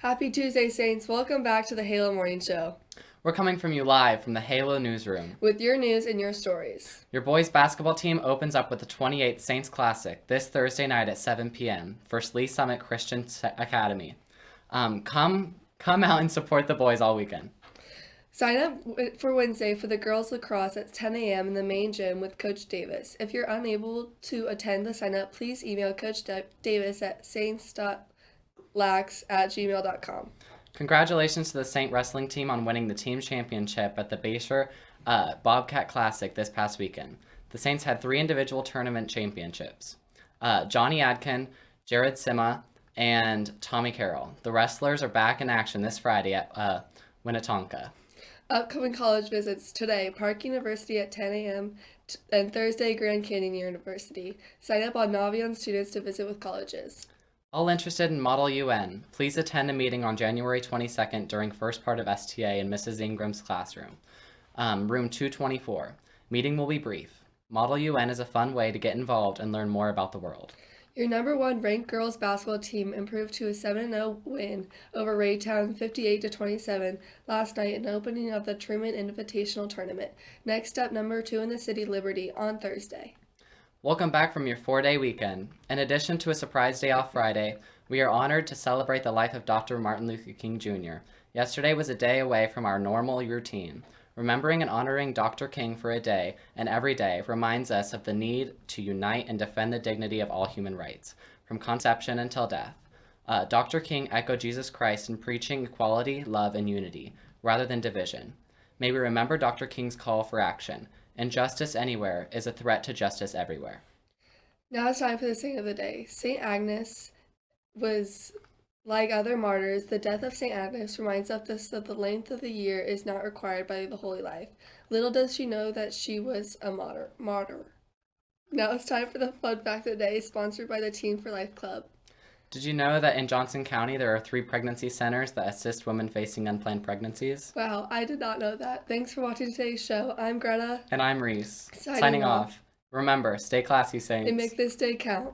Happy Tuesday, Saints. Welcome back to the Halo Morning Show We're coming from you live from the Halo newsroom. with your news and your stories. Your boys basketball team opens up with the 28th Saints Classic this Thursday night at 7 p.m. for Lee's Summit Christian Academy. Um, come, come out and support the boys all weekend. Sign up for Wednesday for the girls lacrosse at 10 a.m. in the main gym with Coach Davis. If you're unable to attend the sign up, please email Coach Da- Davis at saints.lax at gmail.com. Congratulations to the Saint Wrestling team on winning the team championship at the Bayshore uh, Bobcat Classic this past weekend. The Saints had three individual tournament championships uh, Johnny Adkin, Jared Sima, and Tommy Carroll. The wrestlers are back in action this Friday at uh, Winnetonka. Upcoming college visits today Park University at 10 a.m. t- and Thursday Grand Canyon University. Sign up on Naviance students to visit with colleges. All interested in Model UN, please attend a meeting on January 22nd during first part of STA in Mrs. Ingram's classroom. Um, room 224. Meeting will be brief. Model UN is a fun way to get involved and learn more about the world. Your number one ranked girls basketball team improved to a 7 0 win over Raytown 58 27 last night in opening of the Truman Invitational Tournament. Next up, number two in the city, Liberty, on Thursday. Welcome back from your four day weekend. In addition to a surprise day off Friday, we are honored to celebrate the life of Dr. Martin Luther King Jr. Yesterday was a day away from our normal routine. Remembering and honoring Dr. King for a day and every day reminds us of the need to unite and defend the dignity of all human rights, from conception until death. Uh, Dr. King echoed Jesus Christ in preaching equality, love, and unity, rather than division. May we remember Dr. King's call for action. Injustice anywhere is a threat to justice everywhere. Now it's time for the saint of the day. Saint Agnes was like other martyrs. The death of Saint Agnes reminds us that the length of the year is not required by the holy life. Little does she know that she was a martyr. martyr. Now it's time for the fun fact of the day, sponsored by the Team for Life Club. Did you know that in Johnson County there are three pregnancy centers that assist women facing unplanned pregnancies? Wow, I did not know that. Thanks for watching today's show. I'm Greta, And I'm Reese. Signing Signing, off. off. Remember, stay classy, Saints. and make this day count.